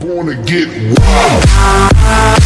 Gonna get wild.